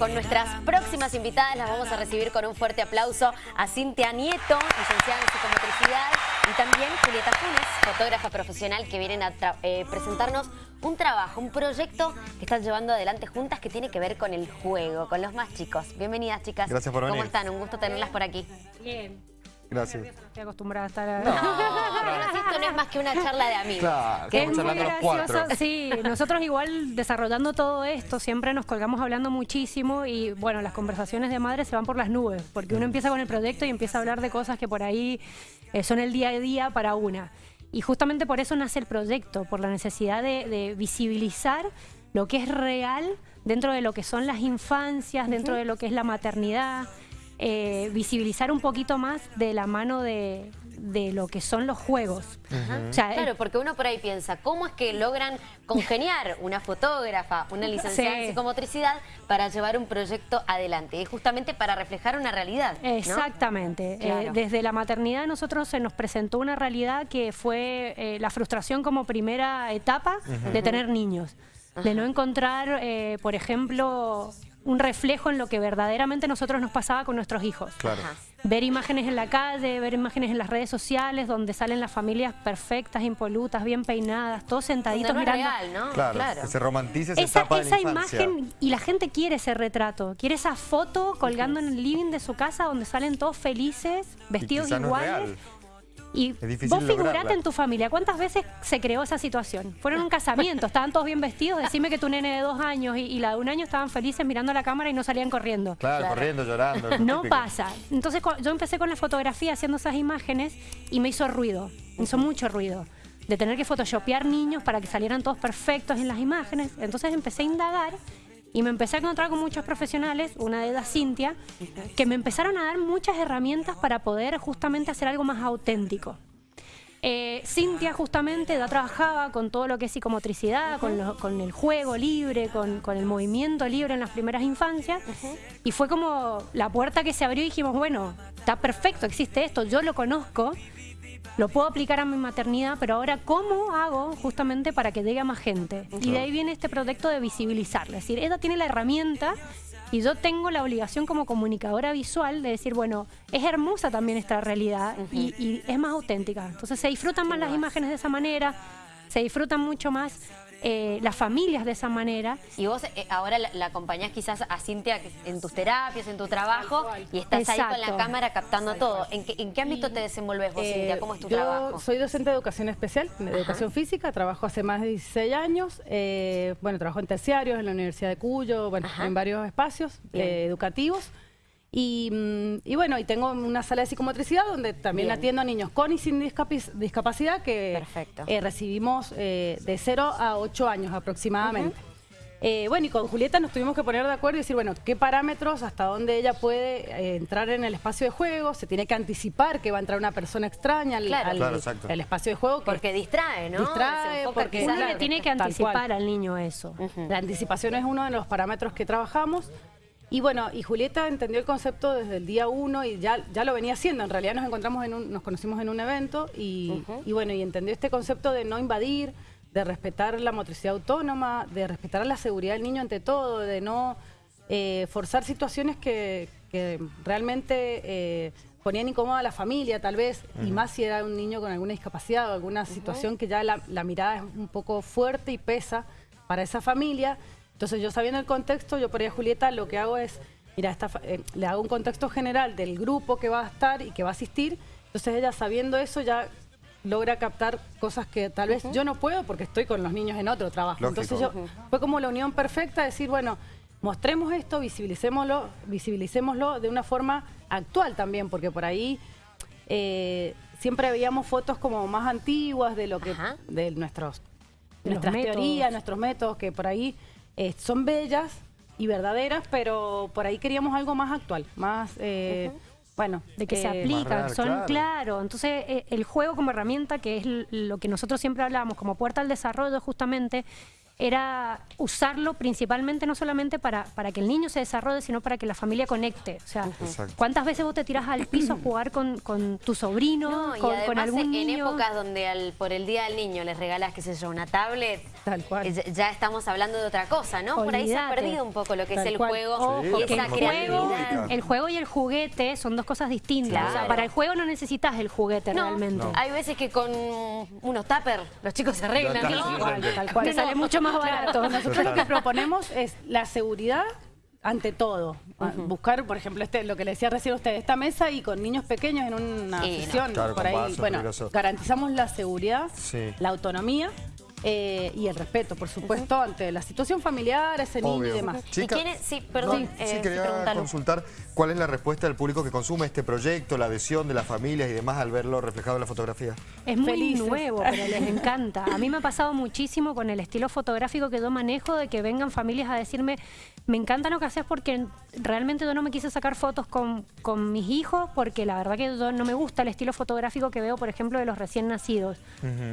Con nuestras próximas invitadas las vamos a recibir con un fuerte aplauso a Cintia Nieto, licenciada en psicomotricidad, y también Julieta Funes, fotógrafa profesional, que vienen a eh, presentarnos un trabajo, un proyecto que están llevando adelante juntas que tiene que ver con el juego, con los más chicos. Bienvenidas, chicas. Gracias por venir. ¿Cómo están? Un gusto tenerlas por aquí. Bien. Gracias. Estoy acostumbrada a estar... No es más que una charla de amigos. Claro, Que es muy cuatro. Sí, nosotros igual desarrollando todo esto siempre nos colgamos hablando muchísimo y bueno, las conversaciones de madre se van por las nubes, porque uno empieza con el proyecto y empieza a hablar de cosas que por ahí eh, son el día a día para una. Y justamente por eso nace el proyecto, por la necesidad de, de visibilizar lo que es real dentro de lo que son las infancias, dentro de lo que es la maternidad, eh, visibilizar un poquito más de la mano de, de lo que son los juegos. O sea, Claro, porque uno por ahí piensa, ¿cómo es que logran congeniar una fotógrafa, una licenciada en psicomotricidad para llevar un proyecto adelante? Y justamente para reflejar una realidad, ¿no? Exactamente. Claro. Eh, desde la maternidad a nosotros se nos presentó una realidad que fue eh, la frustración como primera etapa de tener niños. De no encontrar, eh, por ejemplo, un reflejo en lo que verdaderamente nosotros nos pasaba con nuestros hijos. Claro. Ver imágenes en la calle, ver imágenes en las redes sociales donde salen las familias perfectas, impolutas, bien peinadas, todos sentaditos no mirando. real, ¿no? Claro, que se romantice esa, Esa, etapa de esa la imagen, y la gente quiere ese retrato, quiere esa foto colgando en el living de su casa donde salen todos felices, vestidos iguales. Y vos figurate lograrla. en tu familia, ¿cuántas veces se creó esa situación? Fueron un casamiento, estaban todos bien vestidos, decime que tu nene de dos años y, y la de un año estaban felices mirando la cámara y no salían corriendo. Claro, Claro. corriendo, llorando. lo No típico. pasa. Entonces yo empecé con la fotografía haciendo esas imágenes y me hizo ruido, me hizo mucho ruido. De tener que photoshopear niños para que salieran todos perfectos en las imágenes. Entonces empecé a indagar y me empecé a encontrar con muchos profesionales, una de ellas Cintia, que me empezaron a dar muchas herramientas para poder justamente hacer algo más auténtico. Eh, Cintia justamente ya trabajaba con todo lo que es psicomotricidad, con, lo- con el juego libre, con, con el movimiento libre en las primeras infancias. Y fue como la puerta que se abrió y dijimos, bueno, está perfecto, existe esto, yo lo conozco, lo puedo aplicar a mi maternidad, pero ahora ¿cómo hago justamente para que llegue a más gente? Y de ahí viene este proyecto de visibilizarla. Es decir, ella tiene la herramienta y yo tengo la obligación como comunicadora visual de decir, bueno, es hermosa también esta realidad y, y es más auténtica. Entonces se disfrutan más las imágenes de esa manera, se disfrutan mucho más eh, las familias de esa manera. Y vos eh, ahora la, la acompañás quizás a Cintia en tus terapias, en tu trabajo, y estás ahí con la cámara captando todo. ¿En qué, en qué ámbito te desenvolves vos, Eh, Cintia? ¿Cómo es tu yo trabajo? soy docente de educación especial, de educación física, trabajo hace más de 16 años. eh, bueno, trabajo en terciarios, en la Universidad de Cuyo, bueno, Ajá. en varios espacios eh, educativos. Y, mm, y bueno, y tengo una sala de psicomotricidad donde también Bien. atiendo a niños con y sin discapacidad que Perfecto. eh, recibimos eh, de 0 a 8 años aproximadamente. Eh, bueno, y con Julieta nos tuvimos que poner de acuerdo y decir, bueno, qué parámetros, hasta dónde ella puede eh, entrar en el espacio de juego, se tiene que anticipar que va a entrar una persona extraña al, Claro. al- Claro, exacto. al espacio de juego. que Porque distrae, ¿no? Distrae, porque- Uno le tiene que anticipar al niño eso. La anticipación es uno de los parámetros que trabajamos. Y bueno, y Julieta entendió el concepto desde el día uno y ya, ya lo venía haciendo. En realidad nos encontramos en un, nos conocimos en un evento y, y bueno, y entendió este concepto de no invadir, de respetar la motricidad autónoma, de respetar la seguridad del niño ante todo, de no eh, forzar situaciones que, que realmente eh, ponían incómoda a la familia, tal vez, y más si era un niño con alguna discapacidad o alguna situación que ya la, la mirada es un poco fuerte y pesa para esa familia. Entonces yo sabiendo el contexto, yo por ahí a Julieta lo que hago es, mira, esta eh, le hago un contexto general del grupo que va a estar y que va a asistir. Entonces ella sabiendo eso ya logra captar cosas que tal vez yo no puedo porque estoy con los niños en otro trabajo. Lógico. Entonces yo, fue como la unión perfecta, decir, bueno, mostremos esto, visibilicémoslo, visibilicémoslo de una forma actual también, porque por ahí eh, siempre veíamos fotos como más antiguas de lo que Ajá. de nuestros nuestras métodos. teorías, nuestros métodos que por ahí eh, son bellas y verdaderas, pero por ahí queríamos algo más actual, más eh, bueno, de que se eh, aplican, son claro. claro. Entonces, eh, el juego como herramienta, que es lo que nosotros siempre hablábamos como puerta al desarrollo, justamente, era usarlo principalmente no solamente para, para que el niño se desarrolle, sino para que la familia conecte. O sea, Exacto. ¿cuántas veces vos te tirás al piso a jugar con, con tu sobrino, No, con, algún en niño? épocas donde al- por el Día del Niño les regalas, qué sé yo, una tablet, Tal cual. eh, ya- ya estamos hablando de otra cosa, ¿no? Por ahí se ha perdido un poco lo que es Tal el cual. juego Ojo, Sí, esa juego, el juego y el juguete son dos cosas distintas. O sea, Claro. para el juego no necesitas el juguete No, realmente. No. hay veces que con unos tuppers los chicos se arreglan, está, ¿no? Tal cual, tal sale mucho más barato. Nosotros lo que proponemos es la seguridad ante todo. Ah, Buscar, por ejemplo, este, lo que le decía recién a usted, esta mesa y con niños pequeños en una Sí, no. sesión Claro, por ahí. bueno, peligroso. garantizamos la seguridad, Sí. la autonomía eh, y el respeto, por supuesto, ante la situación familiar, ese niño Obvio. y demás. ¿Y Chica, quién es? Sí, perdón, no, eh, sí, quería consultar cuál es la respuesta del público que consume este proyecto, la adhesión de las familias y demás al verlo reflejado en la fotografía. Es muy Felices. nuevo, pero les encanta. A mí me ha pasado muchísimo con el estilo fotográfico que yo manejo, de que vengan familias a decirme, me encanta lo que haces porque realmente yo no me quise sacar fotos con, con mis hijos, porque la verdad que yo no me gusta el estilo fotográfico que veo, por ejemplo, de los recién nacidos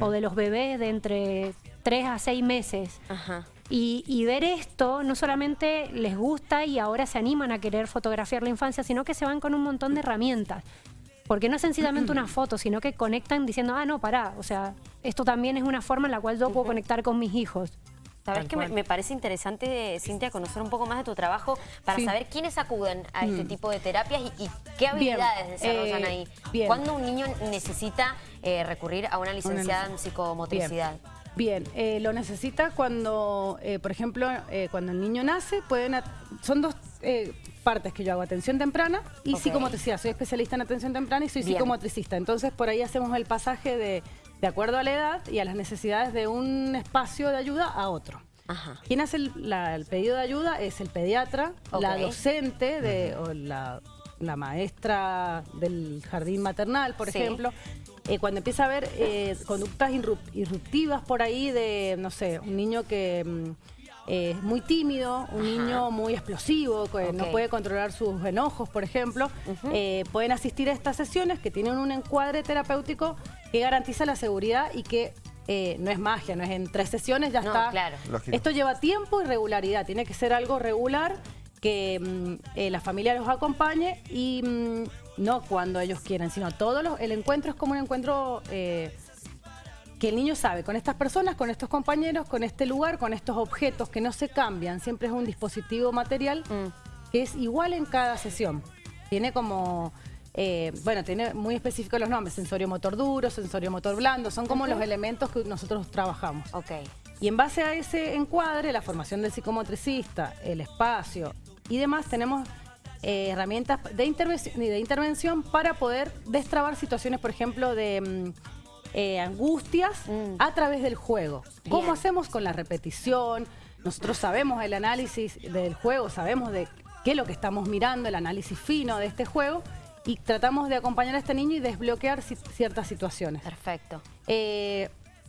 o de los bebés de entre 3 a 6 meses. Ajá. Y, y ver esto no solamente les gusta y ahora se animan a querer fotografiar la infancia, sino que se van con un montón de herramientas. Porque no es sencillamente una foto, sino que conectan diciendo, ah, no, pará, o sea, esto también es una forma en la cual yo puedo conectar con mis hijos. Sabes que me, me parece interesante, Cintia, conocer un poco más de tu trabajo para Sí. saber quiénes acuden a este tipo de terapias y, y qué Bien, habilidades desarrollan eh, ahí. bien. ¿Cuándo un niño necesita eh, recurrir a una licenciada en psicomotricidad? Bien, eh, lo necesita cuando, eh, por ejemplo, eh, cuando el niño nace, pueden son dos eh, partes que yo hago, atención temprana y Ok. psicomotricidad. Soy especialista en atención temprana y soy Bien. psicomotricista. Entonces, por ahí hacemos el pasaje de, de acuerdo a la edad y a las necesidades de un espacio de ayuda a otro. Ajá. Quien hace el, la- el pedido de ayuda es el pediatra, la docente de, o la, la maestra del jardín maternal, por Sí. ejemplo. Eh, cuando empieza a haber eh, conductas irrup- irruptivas por ahí de, no sé, un niño que mm, eh, es muy tímido, un niño muy explosivo, que no puede controlar sus enojos, por ejemplo, eh, pueden asistir a estas sesiones que tienen un encuadre terapéutico que garantiza la seguridad y que eh, no es magia, no es en tres sesiones ya No, está. claro. Lógico. Esto lleva tiempo y regularidad, tiene que ser algo regular que mm, eh, la familia los acompañe y mm, no cuando ellos quieren, sino todos los, el encuentro es como un encuentro eh, que el niño sabe, con estas personas, con estos compañeros, con este lugar, con estos objetos que no se cambian, siempre es un dispositivo material Mm. que es igual en cada sesión. Tiene como, eh, bueno, tiene muy específicos los nombres, sensorio motor duro, sensorio motor blando, son como los elementos que nosotros trabajamos. Ok. Y en base a ese encuadre, la formación del psicomotricista, el espacio y demás, tenemos eh, herramientas de intervención, de intervención para poder destrabar situaciones, por ejemplo, de mm, eh, angustias Mm. a través del juego. ¿Cómo hacemos con la repetición? Nosotros sabemos el análisis del juego, sabemos de qué es lo que estamos mirando, el análisis fino de este juego, y tratamos de acompañar a este niño y desbloquear ci- ciertas situaciones. Perfecto. Eh,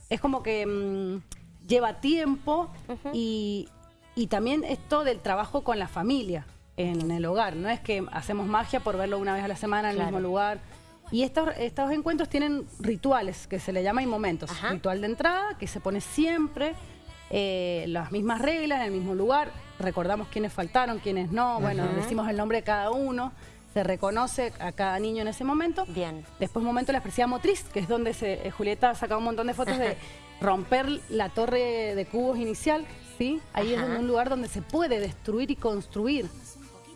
es como que mm, lleva tiempo y, y también esto del trabajo con la familia en el hogar. No es que hacemos magia por verlo una vez a la semana en Claro. el mismo lugar. Y estos, estos encuentros tienen rituales que se le llama y momentos. Ajá. Ritual de entrada, que se pone siempre eh, las mismas reglas en el mismo lugar. Recordamos quiénes faltaron, quiénes no. Bueno, decimos el nombre de cada uno. Se reconoce a cada niño en ese momento. Bien. Después momento de la expresividad motriz, que es donde se, eh, Julieta ha sacado un montón de fotos de romper la torre de cubos inicial, ¿sí? Ahí es un lugar donde se puede destruir y construir,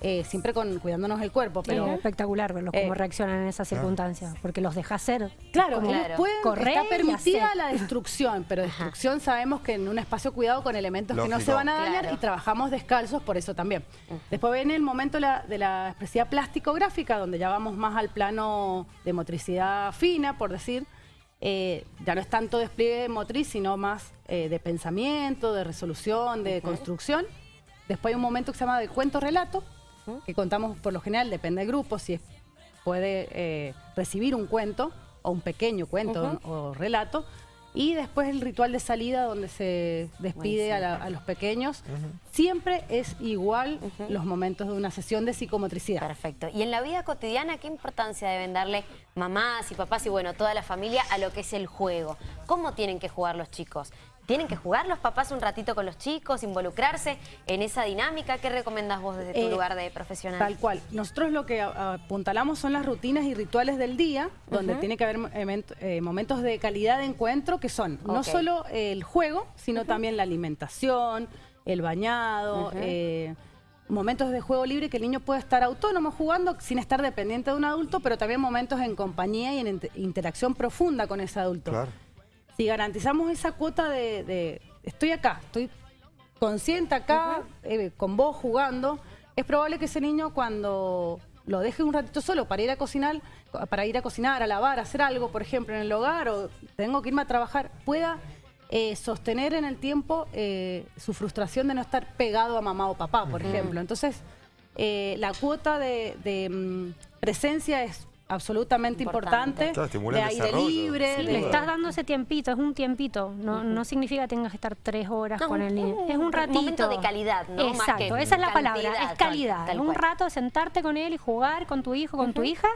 eh, siempre con, cuidándonos el cuerpo, Pero es espectacular verlos cómo Eh, reaccionan en esas circunstancias, porque los deja hacer. Claro, como ellos Claro. pueden, correr está permitida la destrucción, pero destrucción sabemos que en un espacio cuidado con elementos que no se van a dañar Claro. y trabajamos descalzos por eso también. Después viene el momento de la, de la expresividad plástico-gráfica, donde ya vamos más al plano de motricidad fina, por decir. Eh, ya no es tanto despliegue motriz, sino más eh, de pensamiento, de resolución, de construcción. Después hay un momento que se llama de cuento-relato, que contamos por lo general, depende del grupo, si es- puede eh, recibir un cuento o un pequeño cuento o relato. Y después el ritual de salida donde se despide a, la- a los pequeños. Siempre es igual los momentos de una sesión de psicomotricidad. Perfecto. Y en la vida cotidiana, ¿qué importancia deben darle mamás y papás y bueno, toda la familia a lo que es el juego? ¿Cómo tienen que jugar los chicos? ¿Tienen que jugar los papás un ratito con los chicos, involucrarse en esa dinámica? ¿Qué recomiendas vos desde tu Eh, lugar de profesional? Tal cual. Nosotros lo que a- apuntalamos son las rutinas y rituales del día, donde tiene que haber event- eh, momentos de calidad de encuentro que son no solo el juego, sino también la alimentación, el bañado, eh, momentos de juego libre que el niño puede estar autónomo jugando sin estar dependiente de un adulto, pero también momentos en compañía y en inter- interacción profunda con ese adulto. Claro. Si garantizamos esa cuota de, de estoy acá, estoy consciente acá, eh, con vos jugando, es probable que ese niño cuando lo deje un ratito solo para ir a cocinar, para ir a cocinar, a lavar, a hacer algo, por ejemplo, en el hogar o tengo que irme a trabajar, pueda eh, sostener en el tiempo eh, su frustración de no estar pegado a mamá o papá, por ejemplo. Entonces, eh, la cuota de, de, mm, presencia es absolutamente Importante. importante, de el aire desarrollo, libre, de- Le estás dando ese tiempito, es un tiempito, no, no significa que tengas que estar tres horas No, con el niño, un es un ratito. momento de calidad, ¿no? Más Exacto, que esa es la palabra, es calidad, tal- tal un rato de sentarte con él y jugar con tu hijo, con tu hija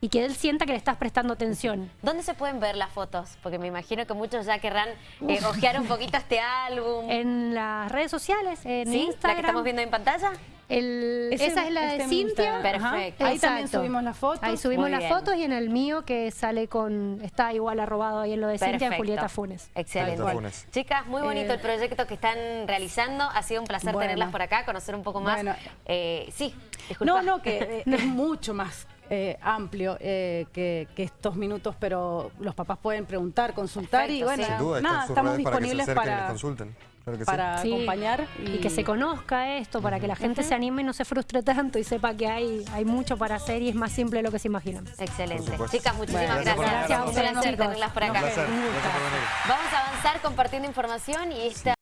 y que él sienta que le estás prestando atención. ¿Dónde se pueden ver las fotos? Porque me imagino que muchos ya querrán eh, ojear un poquito este álbum. En las redes sociales, en ¿Sí? Instagram. ¿La que estamos viendo en pantalla? El- Ese- esa es la este de es mi Cintia. Perfecto. Ahí también subimos las fotos. Ahí subimos Muy las bien. fotos y en el mío que sale con, está igual arrobado ahí en lo de Cintia, Perfecto. Julieta Funes. Excelente. Julieta Funes. Chicas, muy bonito Eh, el proyecto que están realizando. Ha sido un placer Bueno. tenerlas por acá, conocer un poco más. Bueno. Eh, sí, disculpa. No, no, que eh, es mucho más eh, amplio eh, que, que estos minutos, pero los papás pueden preguntar, consultar y Perfecto, bueno, sí. Sin duda, nada, estamos redes para que se disponibles y para, consulten. Claro que sí. para Sí, acompañar. Y que se conozca esto, para que la gente se anime y no se frustre tanto y sepa que hay, hay mucho para hacer y es más simple de lo que se imaginan. Excelente. Chicas, muchísimas Bueno, gracias. Un placer tenerlas por Un acá. placer. Gracias por venir. Vamos a avanzar compartiendo información y esta...